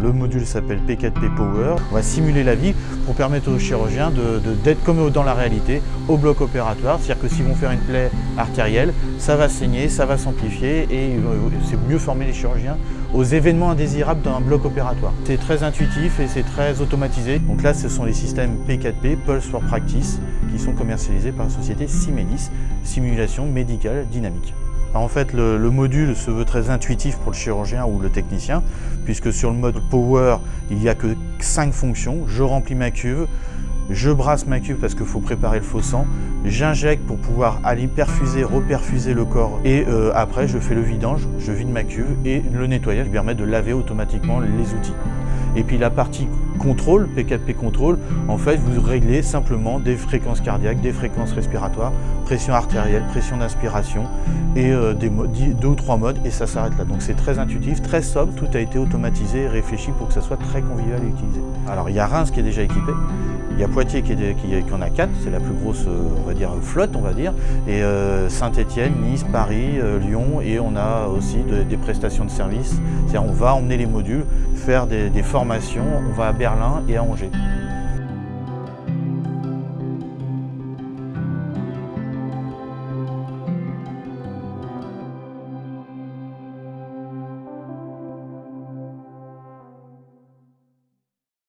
Le module s'appelle P4P Power. On va simuler la vie pour permettre aux chirurgiens d'être comme dans la réalité au bloc opératoire. C'est-à-dire que s'ils vont faire une plaie artérielle, ça va saigner, ça va s'amplifier et c'est mieux former les chirurgiens aux événements indésirables dans un bloc opératoire. C'est très intuitif et c'est très automatisé. Donc là, ce sont les systèmes P4P, Pulse for Practice, qui sont commercialisés par la société Simelis, simulation médicale dynamique. En fait, le, module se veut très intuitif pour le chirurgien ou le technicien, puisque sur le mode Power, il n'y a que 5 fonctions. Je remplis ma cuve, je brasse ma cuve parce qu'il faut préparer le faux sang, j'injecte pour pouvoir aller perfuser, reperfuser le corps et euh, après je fais le vidange, je vide ma cuve et le nettoyage permet de laver automatiquement les outils. Et puis la partie contrôle, P4P contrôle, en fait vous réglez simplement des fréquences cardiaques, des fréquences respiratoires, pression artérielle, pression d'inspiration et euh, deux ou trois modes et ça s'arrête là. Donc c'est très intuitif, très sobre, tout a été automatisé et réfléchi pour que ça soit très convivial à utiliser. Alors il y a Reims qui est déjà équipé, il y a Poitiers qui, en a quatre, c'est la plus grosse euh, flotte, on va dire, et euh, Saint-Étienne, Nice, Paris, euh, Lyon, et on a aussi des prestations de services. C'est-à-dire on va emmener les modules, faire des formations, on va à Berlin et à Angers.